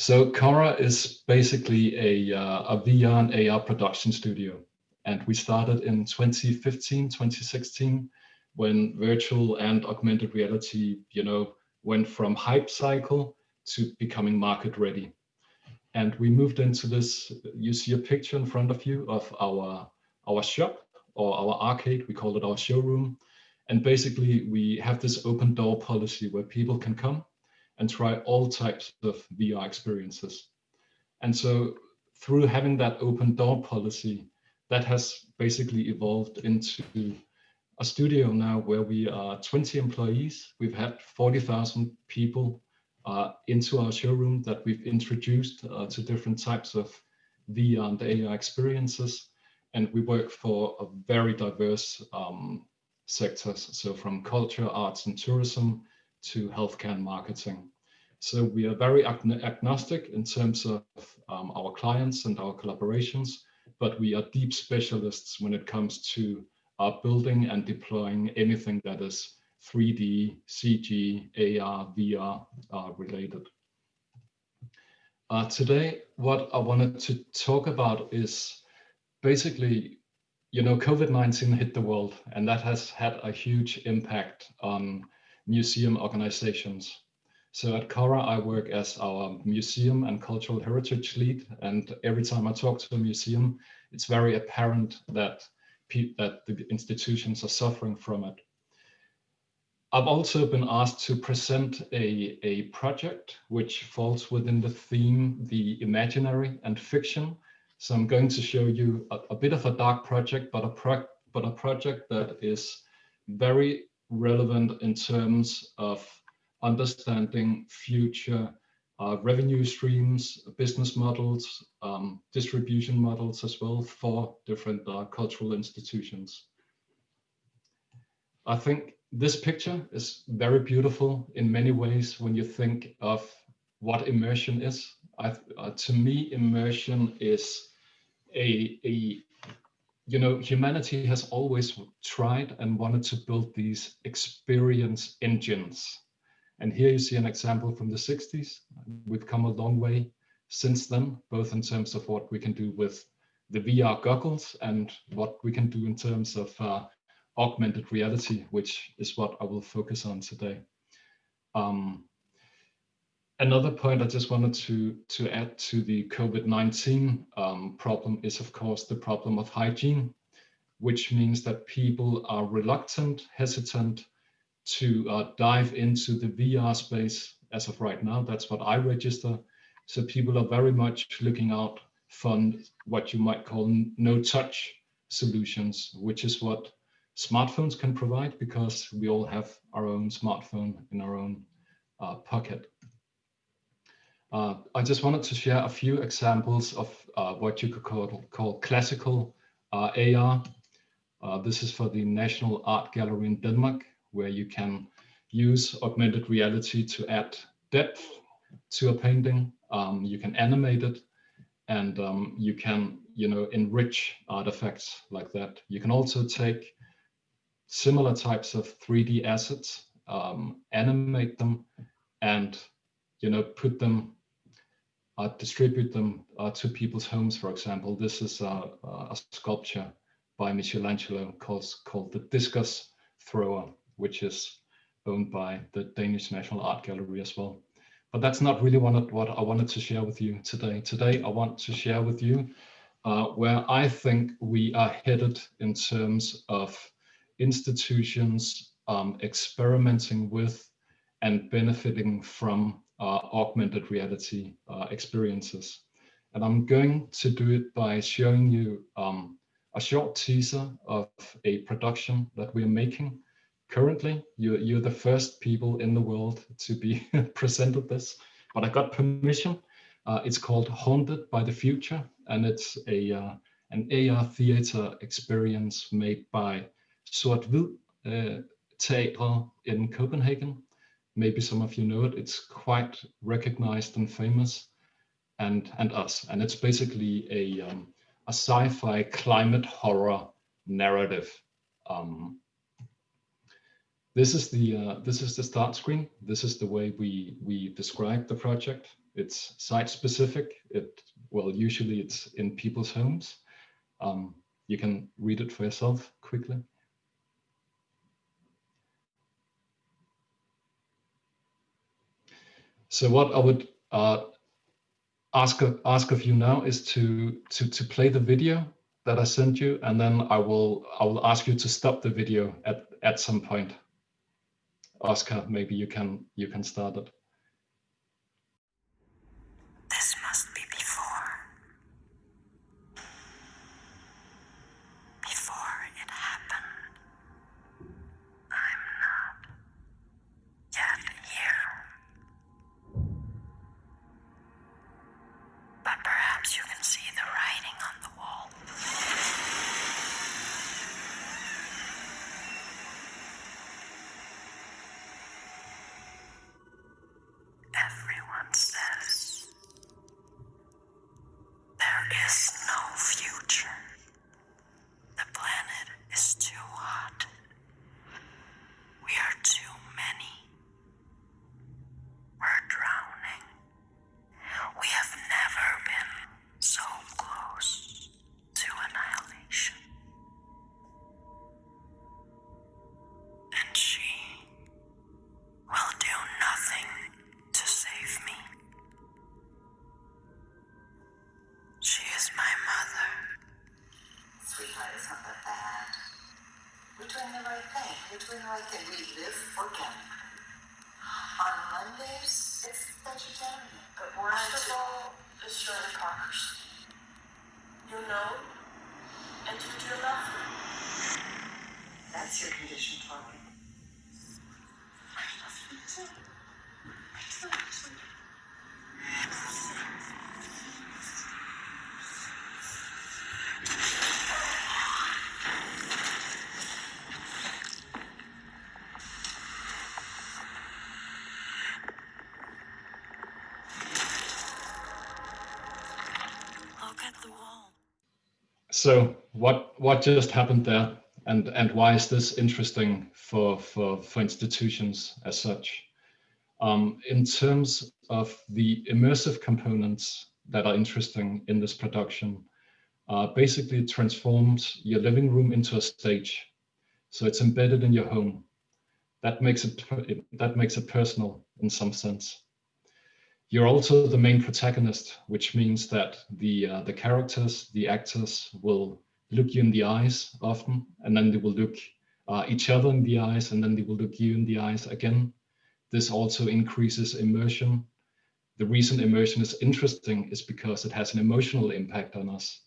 So Khora is basically a, uh, a VR and AR production studio. And we started in 2015, 2016, when virtual and augmented reality, you know, went from hype cycle to becoming market ready. And we moved into this, you see a picture in front of you of our, our shop or our arcade, we call it our showroom. And basically we have this open door policy where people can come and try all types of VR experiences. And so through having that open door policy, that has basically evolved into a studio now where we are 20 employees. We've had 40,000 people uh, into our showroom that we've introduced uh, to different types of VR and AR experiences. And we work for a very diverse um, sectors. So from culture, arts and tourism to healthcare and marketing. So we are very agnostic in terms of um, our clients and our collaborations, but we are deep specialists when it comes to uh, building and deploying anything that is 3D, CG, AR, VR uh, related. Uh, today, what I wanted to talk about is basically, you know, COVID-19 hit the world and that has had a huge impact on museum organizations. So at Khora, I work as our museum and cultural heritage lead. And every time I talk to a museum, it's very apparent that, that the institutions are suffering from it. I've also been asked to present a, a project which falls within the theme, the imaginary and fiction. So I'm going to show you a, a bit of a dark project, but a, pro but a project that is very relevant in terms of understanding future uh, revenue streams, business models, um, distribution models as well for different uh, cultural institutions. I think this picture is very beautiful in many ways when you think of what immersion is. I, uh, to me, immersion is a, a, you know, humanity has always tried and wanted to build these experience engines and here you see an example from the 60s. We've come a long way since then, both in terms of what we can do with the VR goggles and what we can do in terms of uh, augmented reality, which is what I will focus on today. Um, another point I just wanted to, to add to the COVID-19 um, problem is, of course, the problem of hygiene, which means that people are reluctant, hesitant, to uh, dive into the VR space as of right now. That's what I register. So people are very much looking out for what you might call no-touch solutions, which is what smartphones can provide because we all have our own smartphone in our own uh, pocket. Uh, I just wanted to share a few examples of uh, what you could call, call classical uh, AR. Uh, this is for the National Art Gallery in Denmark where you can use augmented reality to add depth to a painting. Um, you can animate it and um, you can, you know, enrich artifacts like that. You can also take similar types of 3D assets, um, animate them and, you know, put them, uh, distribute them uh, to people's homes, for example. This is a, a sculpture by Michelangelo called, called the Discus Thrower which is owned by the Danish National Art Gallery as well. But that's not really what, what I wanted to share with you today. Today, I want to share with you uh, where I think we are headed in terms of institutions um, experimenting with and benefiting from uh, augmented reality uh, experiences. And I'm going to do it by showing you um, a short teaser of a production that we're making currently you're, you're the first people in the world to be presented this, but I got permission. Uh, it's called Haunted by the Future, and it's a uh, an AR theater experience made by Sort Hvid uh, Theater in Copenhagen. Maybe some of you know it. It's quite recognized and famous, and and us. And it's basically a um, a sci-fi climate horror narrative um, this is the uh, this is the start screen. This is the way we we describe the project. It's site specific. It well, usually it's in people's homes. Um, you can read it for yourself quickly. So what I would uh, ask ask of you now is to to to play the video that I sent you, and then I will I will ask you to stop the video at at some point. Oscar, maybe you can you can start it. isn't bad. We're doing the right thing. We're doing the right thing. We live organic. On Mondays, it's vegetarian. But we're First of all, it's your hypocrisy. You know, and you do nothing. That's your condition, Chloe. I love you too. I do. So what what just happened there, and and why is this interesting for for for institutions as such? Um, in terms of the immersive components that are interesting in this production, uh, basically transforms your living room into a stage. So it's embedded in your home. That makes it that makes it personal in some sense. You're also the main protagonist, which means that the uh, the characters, the actors, will look you in the eyes often, and then they will look uh, each other in the eyes, and then they will look you in the eyes again. This also increases immersion. The reason immersion is interesting is because it has an emotional impact on us.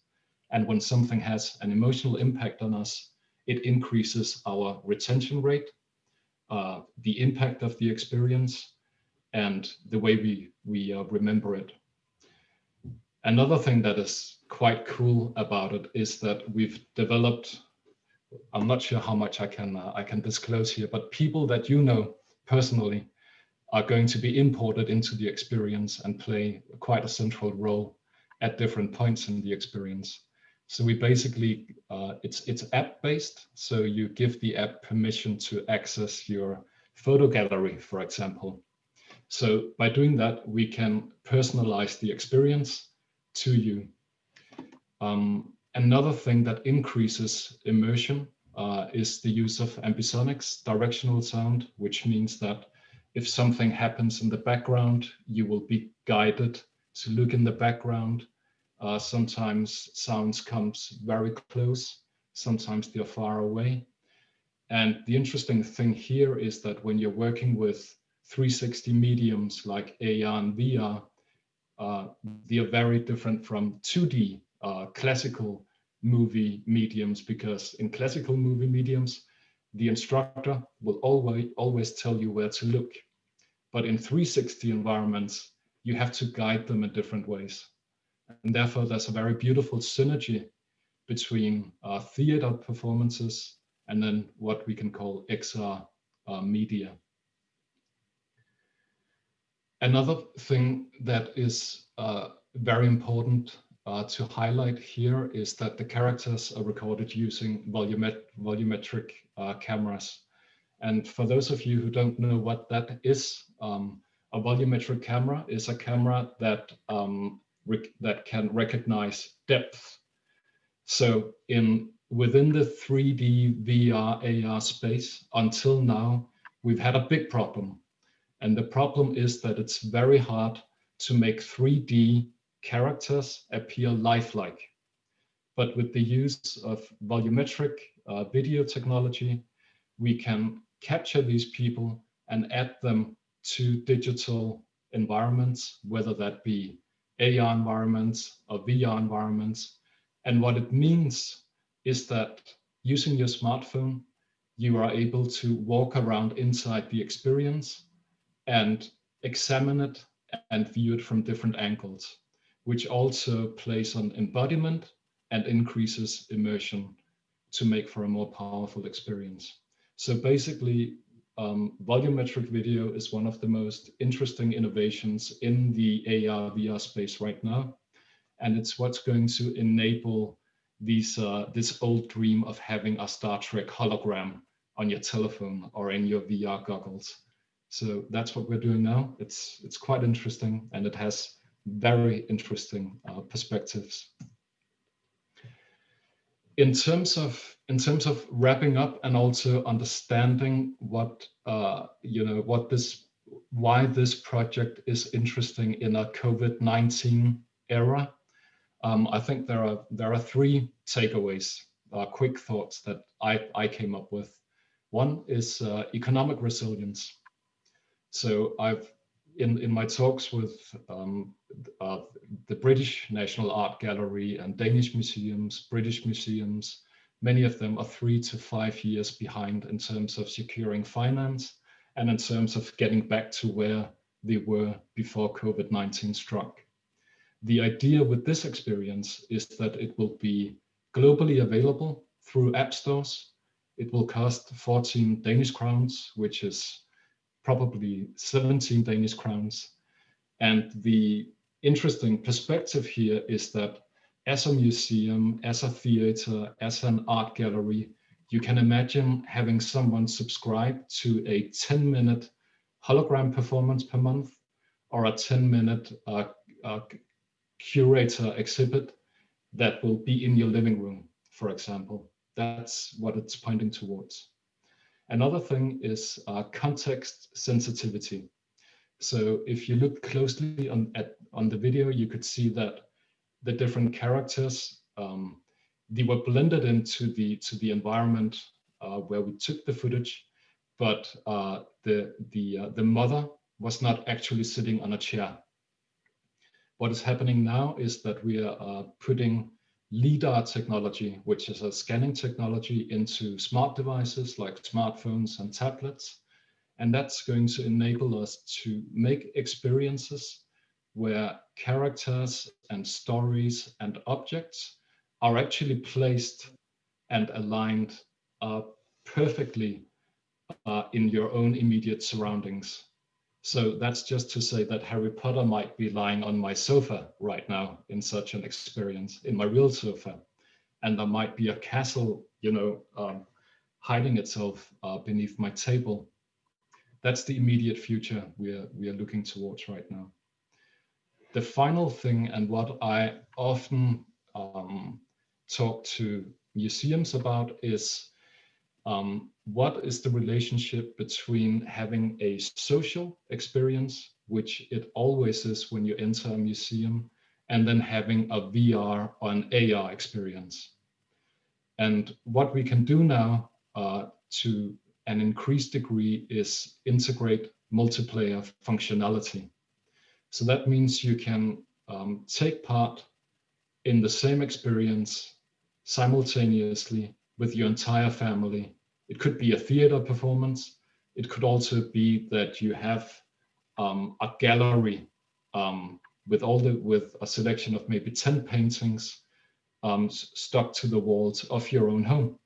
And when something has an emotional impact on us, it increases our retention rate, uh, the impact of the experience, and the way we, we uh, remember it. Another thing that is quite cool about it is that we've developed, I'm not sure how much I can, uh, I can disclose here, but people that you know personally are going to be imported into the experience and play quite a central role at different points in the experience. So we basically, uh, it's, it's app based. So you give the app permission to access your photo gallery, for example. So by doing that, we can personalize the experience to you. Um, another thing that increases immersion uh, is the use of ambisonics, directional sound, which means that if something happens in the background, you will be guided to look in the background. Uh, sometimes sounds comes very close, sometimes they're far away. And the interesting thing here is that when you're working with 360 mediums like AR and VR, uh, they are very different from 2D uh, classical movie mediums because in classical movie mediums, the instructor will always, always tell you where to look. But in 360 environments, you have to guide them in different ways. And therefore, there's a very beautiful synergy between uh, theater performances and then what we can call XR uh, media. Another thing that is uh, very important uh, to highlight here is that the characters are recorded using volumet volumetric uh, cameras. And for those of you who don't know what that is, um, A volumetric camera is a camera that um, that can recognize depth. So in within the 3D VR AR space, until now, we've had a big problem. And the problem is that it's very hard to make 3D characters appear lifelike. But with the use of volumetric uh, video technology, we can capture these people and add them to digital environments, whether that be AR environments or VR environments. And what it means is that using your smartphone, you are able to walk around inside the experience and examine it and view it from different angles, which also plays on embodiment and increases immersion to make for a more powerful experience. So basically, um, volumetric video is one of the most interesting innovations in the AR VR space right now. And it's what's going to enable these, uh, this old dream of having a Star Trek hologram on your telephone or in your VR goggles. So that's what we're doing now. It's, it's quite interesting and it has very interesting uh, perspectives in terms of in terms of wrapping up and also understanding what uh, you know what this why this project is interesting in a COVID-19 era, um, I think there are there are three takeaways, uh, quick thoughts that I, I came up with. One is uh, economic resilience. So I've in, in my talks with um, uh, the British National Art Gallery and Danish museums, British museums, many of them are three to five years behind in terms of securing finance and in terms of getting back to where they were before COVID-19 struck. The idea with this experience is that it will be globally available through app stores. It will cost 14 Danish crowns, which is probably 17 Danish crowns. And the interesting perspective here is that as a museum, as a theater, as an art gallery, you can imagine having someone subscribe to a 10 minute hologram performance per month or a 10 minute uh, uh, curator exhibit that will be in your living room, for example. That's what it's pointing towards. Another thing is uh, context sensitivity. So if you look closely on, at, on the video, you could see that the different characters, um, they were blended into the, to the environment uh, where we took the footage, but uh, the, the, uh, the mother was not actually sitting on a chair. What is happening now is that we are uh, putting LIDAR technology, which is a scanning technology into smart devices like smartphones and tablets. And that's going to enable us to make experiences where characters and stories and objects are actually placed and aligned uh, perfectly uh, in your own immediate surroundings. So that's just to say that Harry Potter might be lying on my sofa right now in such an experience, in my real sofa. And there might be a castle, you know, um, hiding itself uh, beneath my table. That's the immediate future we are, we are looking towards right now. The final thing, and what I often um, talk to museums about is um, what is the relationship between having a social experience, which it always is when you enter a museum, and then having a VR or an AR experience. And what we can do now uh, to an increased degree is integrate multiplayer functionality. So that means you can um, take part in the same experience simultaneously with your entire family it could be a theater performance. It could also be that you have um, a gallery um, with all the with a selection of maybe 10 paintings um, stuck to the walls of your own home.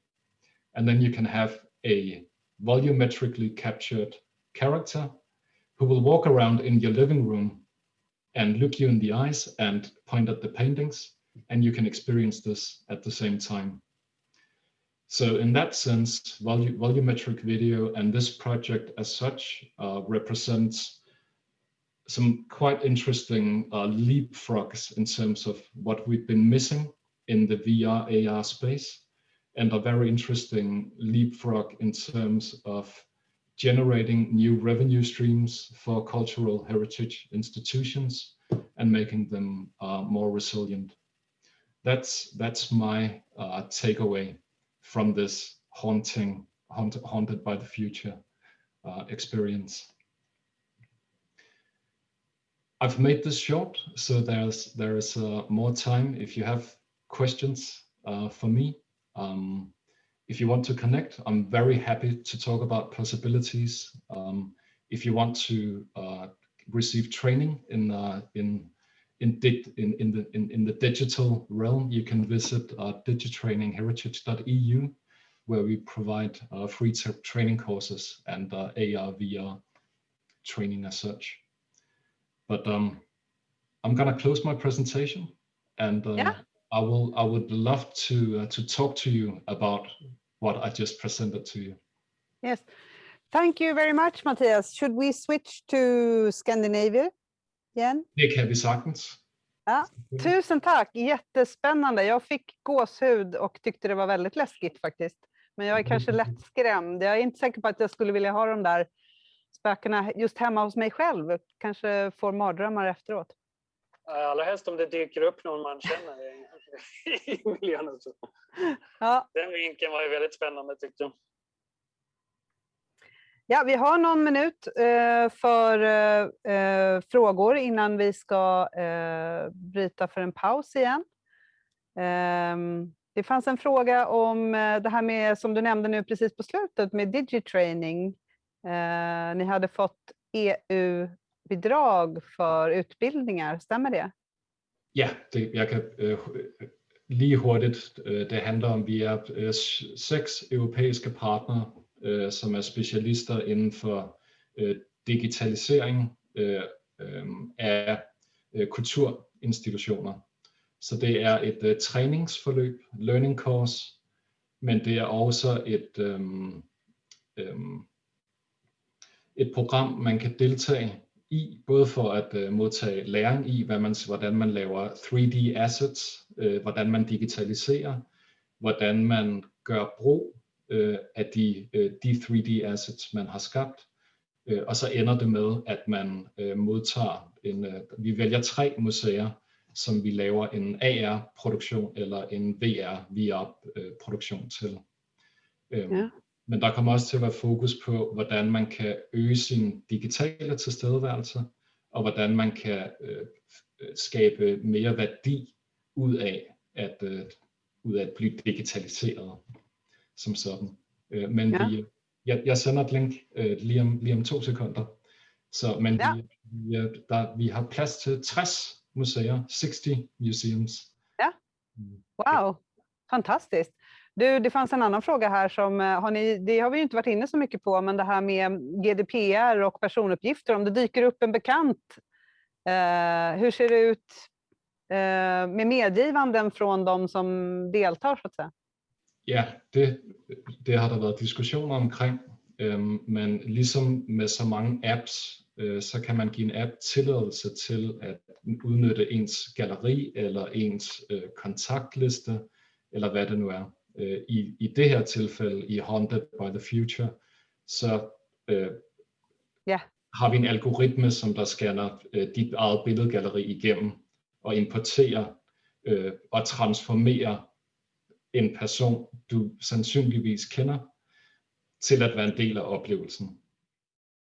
And then you can have a volumetrically captured character who will walk around in your living room and look you in the eyes and point at the paintings and you can experience this at the same time. So in that sense, volumetric video and this project as such uh, represents some quite interesting uh, leapfrogs in terms of what we've been missing in the VR AR space and a very interesting leapfrog in terms of generating new revenue streams for cultural heritage institutions and making them uh, more resilient. That's that's my uh, takeaway from this haunting, haunt, haunted by the future uh, experience. I've made this short, so there's there is uh, more time if you have questions uh, for me. Um, if you want to connect, I'm very happy to talk about possibilities. Um, if you want to uh, receive training in uh, in in, in, in, the, in, in the digital realm, you can visit uh, digitrainingHeritage.eu, where we provide uh, free training courses and uh, AR, VR training as such. But um, I'm gonna close my presentation and uh, yeah. I will I would love to uh, to talk to you about what I just presented to you. Yes, thank you very much, Matthias. Should we switch to Scandinavia igen? Det kan vi sagtens. Ja, tusen tack, jättespännande. Jag fick gåshud och tyckte det var väldigt läskigt faktiskt. Men jag är kanske lätt skrämd. Jag är inte säker på att jag skulle vilja ha de där spökena just hemma hos mig själv. Kanske får mardrömmar efteråt. Allra helst om det dyker upp någon man känner i miljön. Ja. Den vinkeln var ju väldigt spännande tyckte jag. Ja, vi har någon minut eh, för eh, eh, frågor innan vi ska eh, bryta för en paus igen. Ehm, det fanns en fråga om eh, det här med, som du nämnde nu precis på slutet, med digitraining. Eh, ni hade fått EU-bidrag för utbildningar, stämmer det? Ja, det, jag kan lige hurtigt. Det handlar om, vi är sex europeiska partner øh, som er specialister inden for øh, digitalisering øh, øh, af øh, kulturinstitutioner. Så det er et øh, træningsforløb, learning course, men det er også et, øh, øh, et program, man kan deltage i, både for at øh, modtage læring i, hvad man, hvordan man laver 3D assets, øh, hvordan man digitaliserer, hvordan man gør brug uh, af de, uh, de 3D assets, man har skabt, uh, og så ender det med, at man uh, modtager en, uh, vi vælger tre museer, som vi laver en AR-produktion eller en VR-VR-produktion til. Ja. Men der kommer også til at være fokus på, hvordan man kan øge sin digitale tilstedeværelse, og hvordan man kan øh, skabe mere værdi ud af at, øh, ud af at blive digitaliseret som sådan. Øh, men ja. vi, jeg, jeg sender et link øh, lige, om, lige om to sekunder. Så, men ja. vi, vi, der, vi har plads til 60 museer, 60 museums. Ja, wow, fantastiskt. Du, det fanns en annan fråga här som, eh, har ni, det har vi inte varit inne så mycket på, men det här med GDPR och personuppgifter, om det dyker upp en bekant, eh, hur ser det ut eh, med medgivanden från de som deltar så att säga? Ja, det, det har der været diskussioner omkring, øhm, men ligesom med så mange apps, øh, så kan man give en app tilladelse til at udnytte ens galleri eller ens øh, kontaktliste, eller hvad det nu er. Øh, i, I det her tilfælde, i Haunted by the Future, så øh, ja. har vi en algoritme, som der scanner øh, dit eget billedgalleri igennem og importerer øh, og transformerer en person, du sandsynligvis kender, til at være en del af oplevelsen.